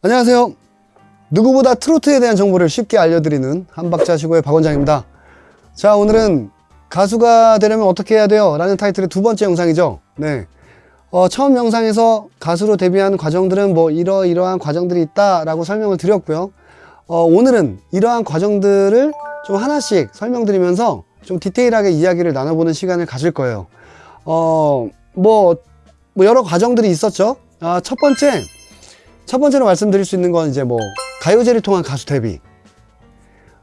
안녕하세요. 누구보다 트로트에 대한 정보를 쉽게 알려드리는 한박자시고의 박 원장입니다. 자, 오늘은 가수가 되려면 어떻게 해야 돼요? 라는 타이틀의 두 번째 영상이죠. 네. 어, 처음 영상에서 가수로 데뷔한 과정들은 뭐 이러이러한 과정들이 있다 라고 설명을 드렸고요. 어, 오늘은 이러한 과정들을 좀 하나씩 설명드리면서 좀 디테일하게 이야기를 나눠보는 시간을 가질 거예요. 어, 뭐, 뭐 여러 과정들이 있었죠. 아, 첫 번째, 첫 번째로 말씀드릴 수 있는 건 이제 뭐 가요제를 통한 가수 데뷔.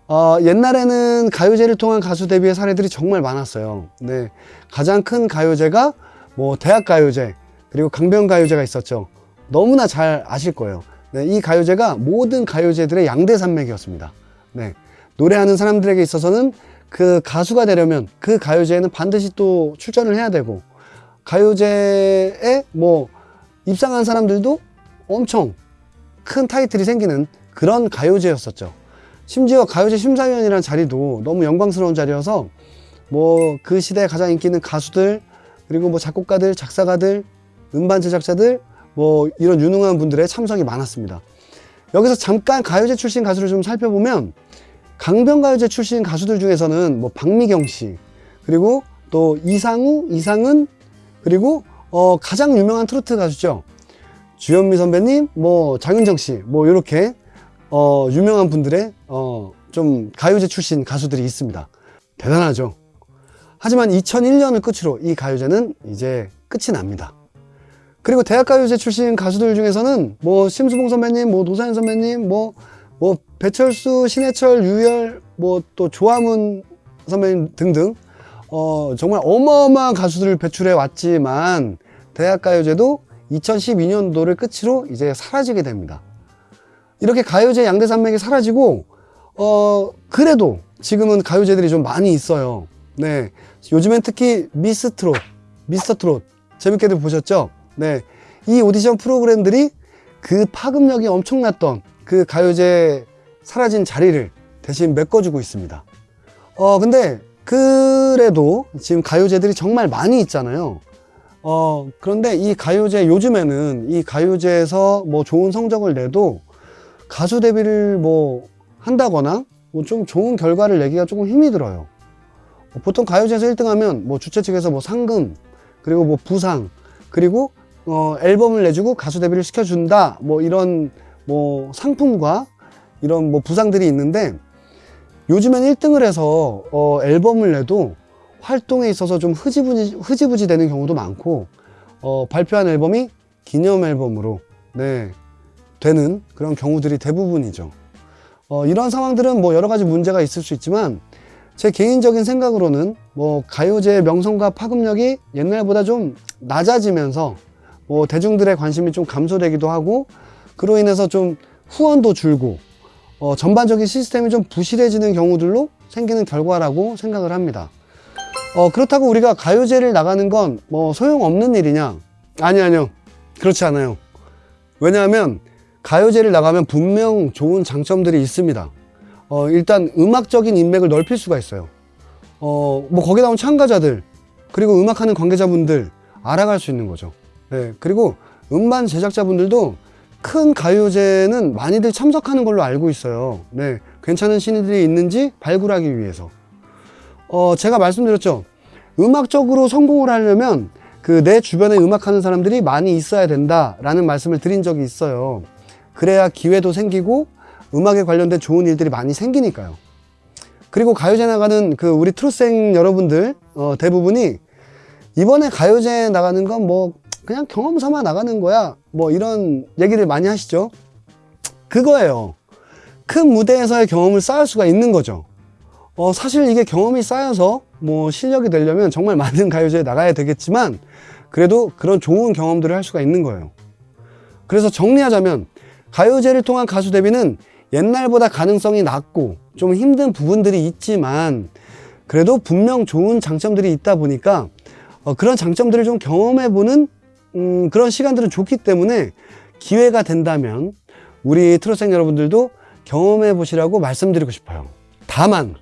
어, 옛날에는 가요제를 통한 가수 데뷔의 사례들이 정말 많았어요. 네. 가장 큰 가요제가 뭐 대학 가요제, 그리고 강변 가요제가 있었죠. 너무나 잘 아실 거예요. 네, 이 가요제가 모든 가요제들의 양대 산맥이었습니다. 네. 노래하는 사람들에게 있어서는 그 가수가 되려면 그 가요제에는 반드시 또 출전을 해야 되고, 가요제에 뭐 입상한 사람들도 엄청 큰 타이틀이 생기는 그런 가요제였었죠. 심지어 가요제 심사위원이라는 자리도 너무 영광스러운 자리여서 뭐 그 시대에 가장 인기 있는 가수들 그리고 뭐 작곡가들, 작사가들, 음반 제작자들 뭐 이런 유능한 분들의 참석이 많았습니다. 여기서 잠깐 가요제 출신 가수를 좀 살펴보면 강변가요제 출신 가수들 중에서는 뭐 박미경 씨 그리고 또 이상우, 이상은 그리고 어 가장 유명한 트로트 가수죠. 주현미 선배님, 뭐 장윤정 씨, 뭐 이렇게 어, 유명한 분들의 어, 좀 가요제 출신 가수들이 있습니다. 대단하죠. 하지만 2001년을 끝으로 이 가요제는 이제 끝이 납니다. 그리고 대학가요제 출신 가수들 중에서는 뭐 심수봉 선배님, 뭐 노사연 선배님, 뭐, 뭐 배철수, 신해철, 유열, 뭐 또 조화문 선배님 등등 어, 정말 어마어마한 가수들을 배출해 왔지만 대학가요제도 2012년도를 끝으로 이제 사라지게 됩니다. 이렇게 가요제 양대 산맥이 사라지고 어 그래도 지금은 가요제들이 좀 많이 있어요. 네. 요즘엔 특히 미스 트롯, 미스터 트롯 재밌게들 보셨죠? 네. 이 오디션 프로그램들이 그 파급력이 엄청났던 그 가요제 사라진 자리를 대신 메꿔주고 있습니다. 어 근데 그래도 지금 가요제들이 정말 많이 있잖아요. 어, 그런데 이 가요제, 요즘에는 이 가요제에서 뭐 좋은 성적을 내도 가수 데뷔를 뭐 한다거나 뭐 좀 좋은 결과를 내기가 조금 힘이 들어요. 어, 보통 가요제에서 1등 하면 뭐 주최 측에서 뭐 상금, 그리고 뭐 부상, 그리고 어, 앨범을 내주고 가수 데뷔를 시켜준다. 뭐 이런 뭐 상품과 이런 뭐 부상들이 있는데 요즘엔 1등을 해서 어, 앨범을 내도 활동에 있어서 좀 흐지부지, 흐지부지 되는 경우도 많고 어, 발표한 앨범이 기념 앨범으로 네, 되는 그런 경우들이 대부분이죠. 어, 이런 상황들은 뭐 여러 가지 문제가 있을 수 있지만 제 개인적인 생각으로는 뭐 가요제의 명성과 파급력이 옛날보다 좀 낮아지면서 뭐 대중들의 관심이 좀 감소되기도 하고 그로 인해서 좀 후원도 줄고 어, 전반적인 시스템이 좀 부실해지는 경우들로 생기는 결과라고 생각을 합니다. 어, 그렇다고 우리가 가요제를 나가는 건 뭐 소용없는 일이냐? 아니, 아니요. 그렇지 않아요. 왜냐하면 가요제를 나가면 분명 좋은 장점들이 있습니다. 어, 일단 음악적인 인맥을 넓힐 수가 있어요. 어, 뭐 거기 나온 참가자들, 그리고 음악하는 관계자분들 알아갈 수 있는 거죠. 네, 그리고 음반 제작자분들도 큰 가요제는 많이들 참석하는 걸로 알고 있어요. 네, 괜찮은 신인들이 있는지 발굴하기 위해서. 어, 제가 말씀드렸죠. 음악적으로 성공을 하려면 그 내 주변에 음악하는 사람들이 많이 있어야 된다라는 말씀을 드린 적이 있어요. 그래야 기회도 생기고 음악에 관련된 좋은 일들이 많이 생기니까요. 그리고 가요제 나가는 그 우리 트루생 여러분들 어, 대부분이 이번에 가요제 나가는 건 뭐 그냥 경험 삼아 나가는 거야 뭐 이런 얘기를 많이 하시죠. 그거예요. 큰 무대에서의 경험을 쌓을 수가 있는 거죠. 어, 사실 이게 경험이 쌓여서 뭐 실력이 되려면 정말 많은 가요제에 나가야 되겠지만 그래도 그런 좋은 경험들을 할 수가 있는 거예요. 그래서 정리하자면 가요제를 통한 가수 데뷔는 옛날보다 가능성이 낮고 좀 힘든 부분들이 있지만 그래도 분명 좋은 장점들이 있다 보니까 어, 그런 장점들을 좀 경험해보는 음, 그런 시간들은 좋기 때문에 기회가 된다면 우리 트로생 여러분들도 경험해 보시라고 말씀드리고 싶어요. 다만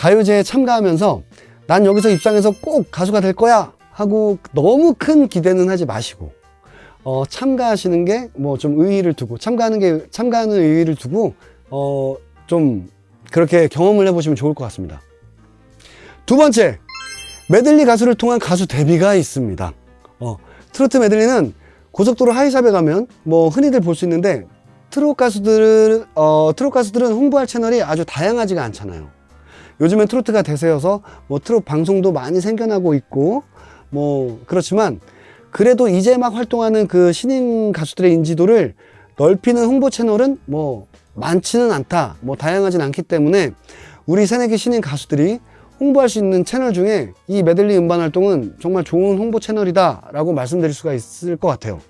가요제에 참가하면서 난 여기서 입상해서 꼭 가수가 될 거야 하고 너무 큰 기대는 하지 마시고 어, 참가하시는 게 뭐 좀 의의를 두고 참가하는 게 참가하는 의의를 두고 어, 좀 그렇게 경험을 해보시면 좋을 것 같습니다. 두 번째 메들리 가수를 통한 가수 데뷔가 있습니다. 어, 트로트 메들리는 고속도로 하이샵에 가면 뭐 흔히들 볼 수 있는데 트롯 가수들 어, 트롯 가수들은 홍보할 채널이 아주 다양하지가 않잖아요. 요즘엔 트로트가 대세여서 뭐 트롯 방송도 많이 생겨나고 있고 뭐 그렇지만 그래도 이제 막 활동하는 그 신인 가수들의 인지도를 넓히는 홍보 채널은 뭐 많지는 않다. 뭐 다양하진 않기 때문에 우리 새내기 신인 가수들이 홍보할 수 있는 채널 중에 이 메들리 음반 활동은 정말 좋은 홍보 채널이다 라고 말씀드릴 수가 있을 것 같아요.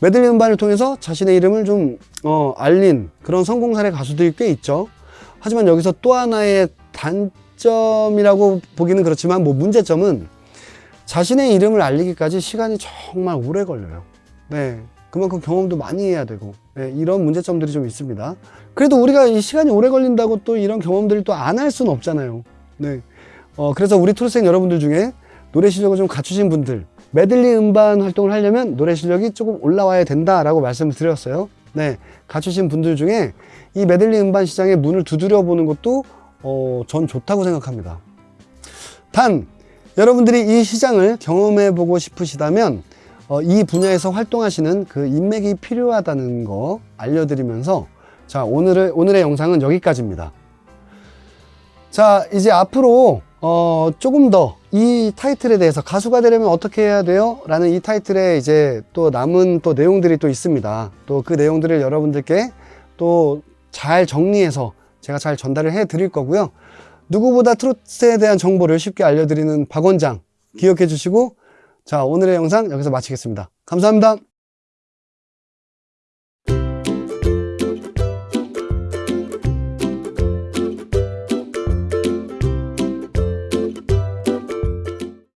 메들리 음반을 통해서 자신의 이름을 좀 어, 알린 그런 성공 사례 가수들이 꽤 있죠. 하지만 여기서 또 하나의 단점이라고 보기는 그렇지만 뭐 문제점은 자신의 이름을 알리기까지 시간이 정말 오래 걸려요. 네. 그만큼 경험도 많이 해야 되고 네, 이런 문제점들이 좀 있습니다. 그래도 우리가 이 시간이 오래 걸린다고 또 이런 경험들을 또 안 할 수는 없잖아요. 네. 어, 그래서 우리 트로생 여러분들 중에 노래 실력을 좀 갖추신 분들 메들리 음반 활동을 하려면 노래 실력이 조금 올라와야 된다라고 말씀을 드렸어요. 네, 갖추신 분들 중에 이 메들리 음반 시장의 문을 두드려 보는 것도 어, 전 좋다고 생각합니다. 단 여러분들이 이 시장을 경험해 보고 싶으시다면 어, 이 분야에서 활동하시는 그 인맥이 필요하다는 거 알려드리면서 자 오늘의 오늘의 영상은 여기까지입니다. 자 이제 앞으로 어, 조금 더 이 타이틀에 대해서 가수가 되려면 어떻게 해야 돼요? 라는 이 타이틀에 이제 또 남은 또 내용들이 또 있습니다. 또 그 내용들을 여러분들께 또 잘 정리해서 제가 잘 전달을 해 드릴 거고요. 누구보다 트로트에 대한 정보를 쉽게 알려드리는 박 원장 기억해 주시고 자 오늘의 영상 여기서 마치겠습니다. 감사합니다.